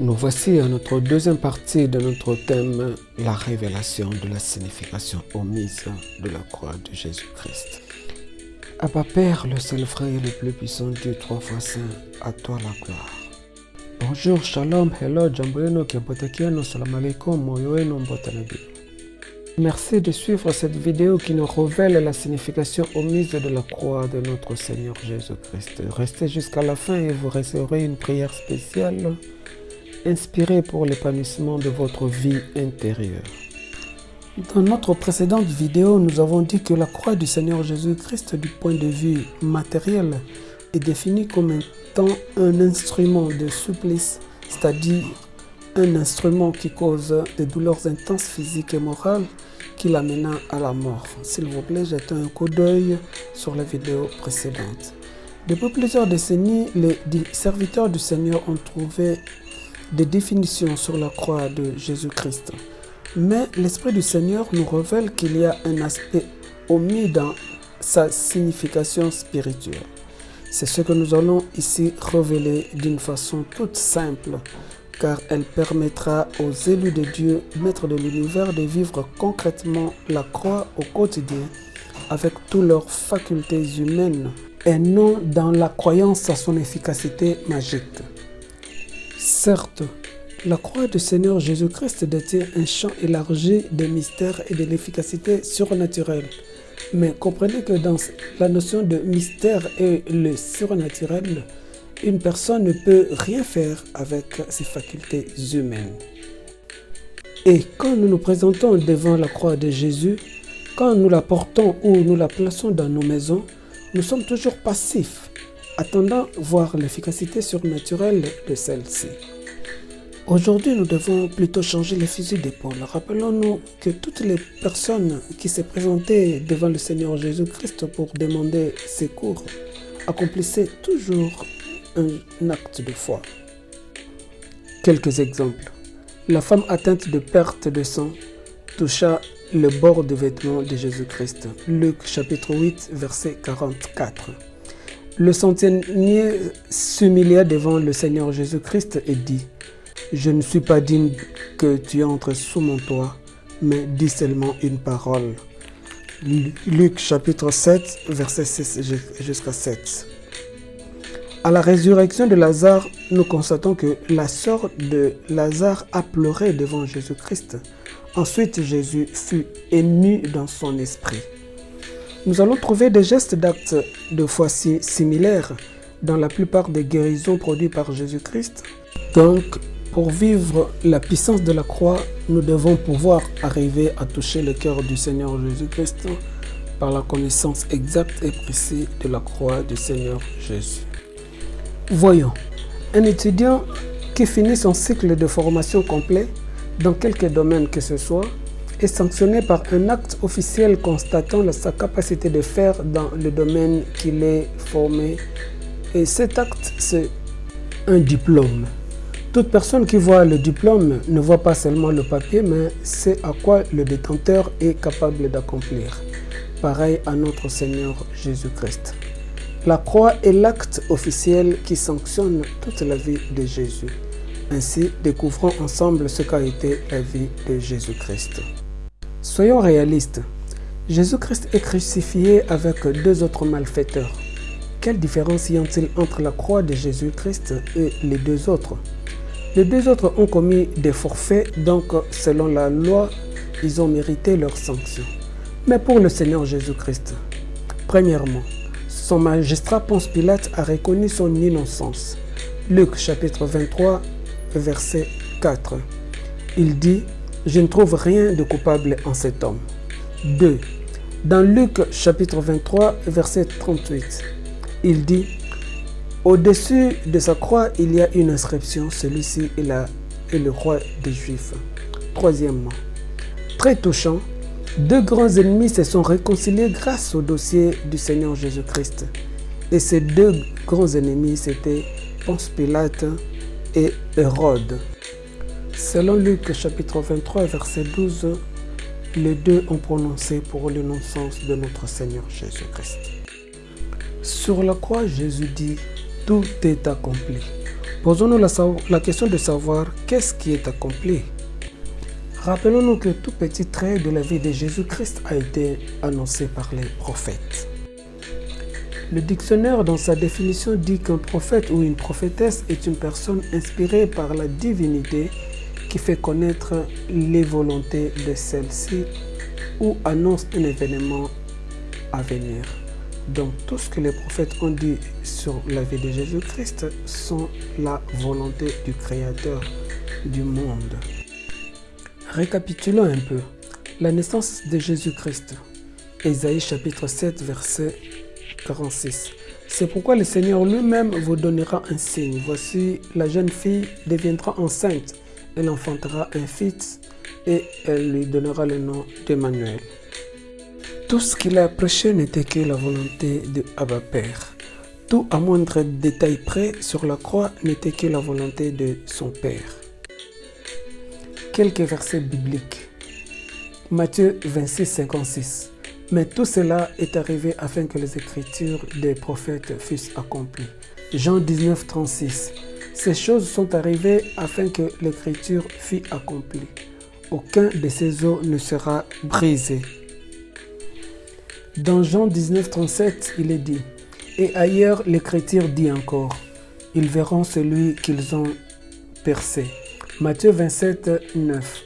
Nous voici à notre deuxième partie de notre thème, la révélation de la signification omise de la croix de Jésus-Christ. Abba Père, le seul frère le plus puissant Dieu, trois fois saint, à toi la gloire. Bonjour, shalom, hello, jambo yenu, kiapotakiano, salam alaikum, moyo wenu, mbotanabi. Merci de suivre cette vidéo qui nous révèle la signification omise de la croix de notre Seigneur Jésus-Christ. Restez jusqu'à la fin et vous recevrez une prière spéciale inspirée pour l'épanouissement de votre vie intérieure. Dans notre précédente vidéo, nous avons dit que la croix du Seigneur Jésus-Christ du point de vue matériel est définie comme étant un instrument de supplice, c'est-à-dire un instrument qui cause des douleurs intenses physiques et morales qui l'amena à la mort. S'il vous plaît, jetez un coup d'œil sur la vidéo précédente. Depuis plusieurs décennies, les serviteurs du Seigneur ont trouvé des définitions sur la croix de Jésus-Christ. Mais l'Esprit du Seigneur nous révèle qu'il y a un aspect omis dans sa signification spirituelle. C'est ce que nous allons ici révéler d'une façon toute simple car elle permettra aux élus de Dieu, maîtres de l'univers, de vivre concrètement la croix au quotidien avec toutes leurs facultés humaines et non dans la croyance à son efficacité magique. Certes, la croix du Seigneur Jésus-Christ détient un champ élargi des mystères et de l'efficacité surnaturelle. Mais comprenez que dans la notion de mystère et le surnaturel, une personne ne peut rien faire avec ses facultés humaines. Et quand nous nous présentons devant la croix de Jésus, quand nous la portons ou nous la plaçons dans nos maisons, nous sommes toujours passifs, attendant voir l'efficacité surnaturelle de celle-ci. Aujourd'hui, nous devons plutôt changer les fusils d'épaule. Rappelons-nous que toutes les personnes qui se présentaient devant le Seigneur Jésus-Christ pour demander secours accomplissaient toujours un acte de foi. Quelques exemples. La femme atteinte de perte de sang toucha le bord de vêtements de Jésus-Christ. Luc chapitre 8 verset 44. Le centenier s'humilia devant le Seigneur Jésus-Christ et dit « Je ne suis pas digne que tu entres sous mon toit, mais dis seulement une parole. » Luc chapitre 7 verset 6 jusqu'à 7. À la résurrection de Lazare, nous constatons que la sœur de Lazare a pleuré devant Jésus-Christ. Ensuite, Jésus fut ému dans son esprit. Nous allons trouver des gestes d'actes de foi similaires dans la plupart des guérisons produites par Jésus-Christ. Donc, pour vivre la puissance de la croix, nous devons pouvoir arriver à toucher le cœur du Seigneur Jésus-Christ par la connaissance exacte et précise de la croix du Seigneur Jésus. Voyons, un étudiant qui finit son cycle de formation complet dans quelque domaine que ce soit est sanctionné par un acte officiel constatant sa capacité de faire dans le domaine qu'il est formé. Et cet acte, c'est un diplôme. Toute personne qui voit le diplôme ne voit pas seulement le papier, mais c'est à quoi le détenteur est capable d'accomplir. Pareil à notre Seigneur Jésus-Christ. La croix est l'acte officiel qui sanctionne toute la vie de Jésus. Ainsi, découvrons ensemble ce qu'a été la vie de Jésus-Christ. Soyons réalistes. Jésus-Christ est crucifié avec deux autres malfaiteurs. Quelle différence y a-t-il entre la croix de Jésus-Christ et les deux autres? Les deux autres ont commis des forfaits, donc selon la loi, ils ont mérité leur sanction. Mais pour le Seigneur Jésus-Christ, premièrement, son magistrat Ponce Pilate a reconnu son innocence. Luc chapitre 23, verset 4. Il dit, je ne trouve rien de coupable en cet homme. 2. Dans Luc chapitre 23, verset 38, il dit, au-dessus de sa croix, il y a une inscription, celui-ci est, le roi des Juifs. Troisièmement, très touchant, deux grands ennemis se sont réconciliés grâce au dossier du Seigneur Jésus-Christ. Et ces deux grands ennemis, c'était Ponce Pilate et Hérode. Selon Luc chapitre 23, verset 12, les deux ont prononcé pour l'innocence de notre Seigneur Jésus-Christ. Sur la croix, Jésus dit, tout est accompli. Posons-nous la, la question de savoir qu'est-ce qui est accompli? Rappelons-nous que tout petit trait de la vie de Jésus-Christ a été annoncé par les prophètes. Le dictionnaire, dans sa définition, dit qu'un prophète ou une prophétesse est une personne inspirée par la divinité qui fait connaître les volontés de celle-ci ou annonce un événement à venir. Donc tout ce que les prophètes ont dit sur la vie de Jésus-Christ sont la volonté du Créateur du monde. Récapitulons un peu. La naissance de Jésus-Christ. Ésaïe chapitre 7 verset 46. C'est pourquoi le Seigneur lui-même vous donnera un signe. Voici, la jeune fille deviendra enceinte. Elle enfantera un fils et elle lui donnera le nom d'Emmanuel. Tout ce qu'il a prêché n'était que la volonté de Abba Père. Tout à moindre détail près sur la croix n'était que la volonté de son Père. Quelques versets bibliques. Matthieu 26, 56. Mais tout cela est arrivé afin que les écritures des prophètes fussent accomplies. Jean 19, 36. Ces choses sont arrivées afin que l'écriture fût accomplie. Aucun de ces os ne sera brisé. Dans Jean 19, 37, il est dit, Et ailleurs l'écriture dit encore, Ils verront celui qu'ils ont percé. Matthieu 27, 9.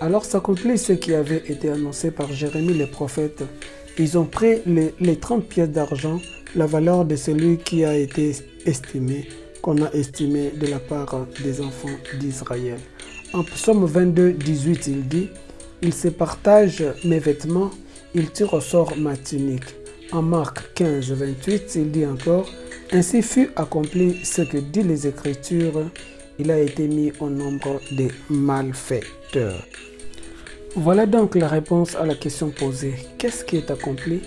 Alors s'accomplit ce qui avait été annoncé par Jérémie le prophète. Ils ont pris les, les 30 pièces d'argent, la valeur de celui qui a été estimé, qu'on a estimé de la part des enfants d'Israël. En psaume 22, 18, il dit, Ils se partagent mes vêtements, il tire au sort ma tunique. En Marc 15, 28, il dit encore, Ainsi fut accompli ce que dit les Écritures, il a été mis au nombre des malfaiteurs. Voilà donc la réponse à la question posée. Qu'est-ce qui est accompli?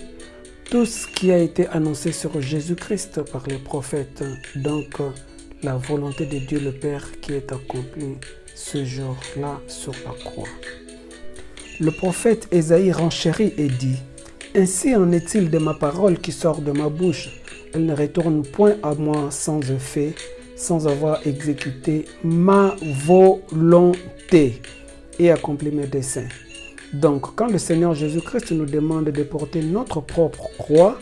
Tout ce qui a été annoncé sur Jésus-Christ par les prophètes, donc la volonté de Dieu le Père qui est accomplie ce jour-là sur la croix. Le prophète Ésaïe renchérit et dit, Ainsi en est-il de ma parole qui sort de ma bouche. Elle ne retourne point à moi sans effet, sans avoir exécuté ma volonté et accompli mes desseins. Donc, quand le Seigneur Jésus-Christ nous demande de porter notre propre croix,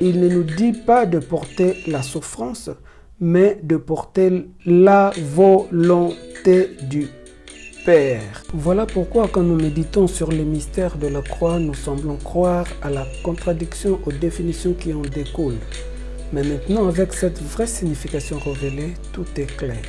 il ne nous dit pas de porter la souffrance, mais de porter la volonté du Père. Voilà pourquoi quand nous méditons sur les mystères de la croix, nous semblons croire à la contradiction aux définitions qui en découlent. Mais maintenant, avec cette vraie signification révélée, tout est clair.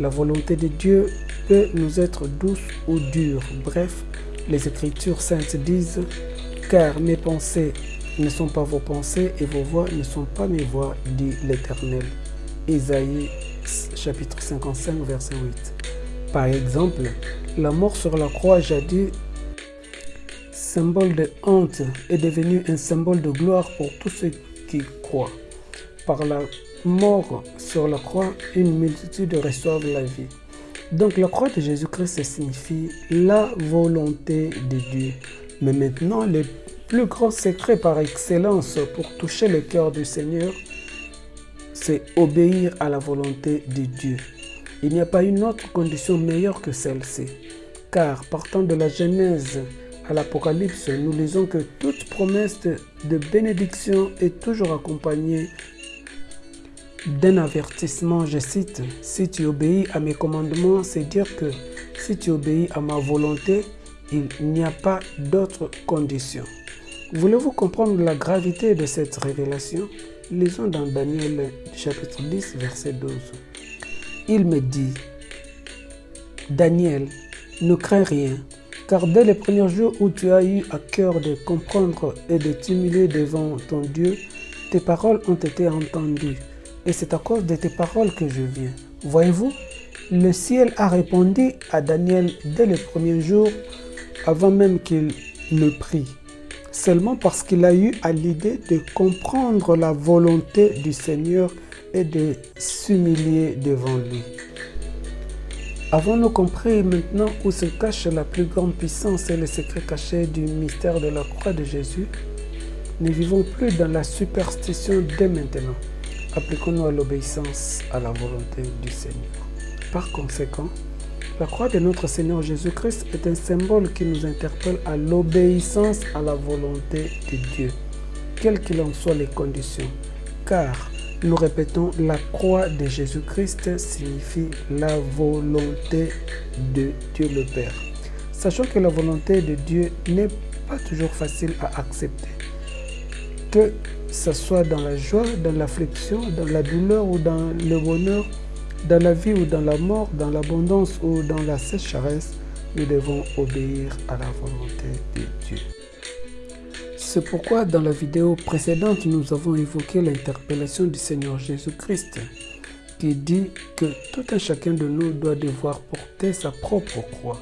La volonté de Dieu peut nous être douce ou dure. Bref, les Écritures saintes disent « Car mes pensées ne sont pas vos pensées et vos voix ne sont pas mes voix, dit l'Éternel. » Isaïe chapitre 55 verset 8. Par exemple, la mort sur la croix jadis symbole de honte est devenu un symbole de gloire pour tous ceux qui croient. Par la mort sur la croix, une multitude reçoivent la vie. Donc la croix de Jésus-Christ signifie la volonté de Dieu. Mais maintenant, le plus grand secret par excellence pour toucher le cœur du Seigneur, c'est obéir à la volonté de Dieu. Il n'y a pas une autre condition meilleure que celle-ci. Car partant de la Genèse à l'Apocalypse, nous lisons que toute promesse de bénédiction est toujours accompagnée d'un avertissement, je cite, si tu obéis à mes commandements, c'est dire que si tu obéis à ma volonté, il n'y a pas d'autre condition. Voulez-vous comprendre la gravité de cette révélation? Lisons dans Daniel chapitre 10, verset 12. Il me dit, Daniel, ne crains rien, car dès les premiers jours où tu as eu à cœur de comprendre et de t'humilier devant ton Dieu, tes paroles ont été entendues et c'est à cause de tes paroles que je viens. Voyez-vous, le ciel a répondu à Daniel dès le premier jour, avant même qu'il ne prie, seulement parce qu'il a eu à l'idée de comprendre la volonté du Seigneur et de s'humilier devant lui. Avons-nous compris maintenant où se cache la plus grande puissance et le secret caché du mystère de la croix de Jésus? Ne vivons plus dans la superstition dès maintenant. Appliquons-nous à l'obéissance à la volonté du Seigneur. Par conséquent, la croix de notre Seigneur Jésus-Christ est un symbole qui nous interpelle à l'obéissance à la volonté de Dieu, quelles qu'il en soient les conditions. Car, nous répétons, la croix de Jésus-Christ signifie la volonté de Dieu le Père. Sachant que la volonté de Dieu n'est pas toujours facile à accepter. Que ce soit dans la joie, dans l'affliction, dans la douleur ou dans le bonheur, dans la vie ou dans la mort, dans l'abondance ou dans la sécheresse, nous devons obéir à la volonté de Dieu. C'est pourquoi dans la vidéo précédente, nous avons évoqué l'interpellation du Seigneur Jésus-Christ qui dit que tout un chacun de nous doit devoir porter sa propre croix.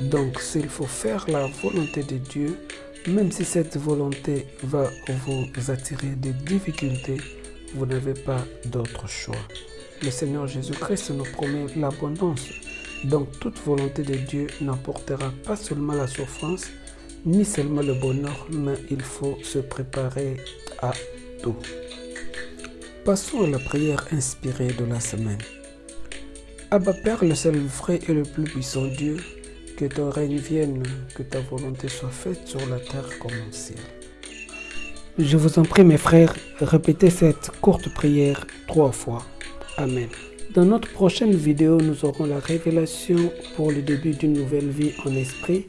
Donc s'il faut faire la volonté de Dieu, même si cette volonté va vous attirer des difficultés, vous n'avez pas d'autre choix le Seigneur Jésus-Christ nous promet l'abondance. Donc toute volonté de Dieu n'apportera pas seulement la souffrance, ni seulement le bonheur, mais il faut se préparer à tout. Passons à la prière inspirée de la semaine. Abba Père, le seul vrai et le plus puissant Dieu, que ton règne vienne, que ta volonté soit faite sur la terre comme au ciel. Je vous en prie mes frères, répétez cette courte prière trois fois. Amen. Dans notre prochaine vidéo, nous aurons la révélation pour le début d'une nouvelle vie en esprit.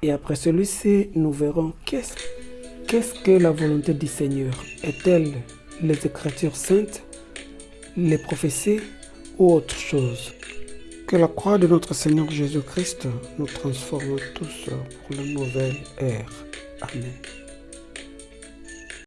Et après celui-ci, nous verrons qu'est-ce qu'est-ce que la volonté du Seigneur. Est-elle les Écritures saintes, les prophéties ou autre chose? Que la croix de notre Seigneur Jésus-Christ nous transforme tous pour la nouvelle ère. Amen.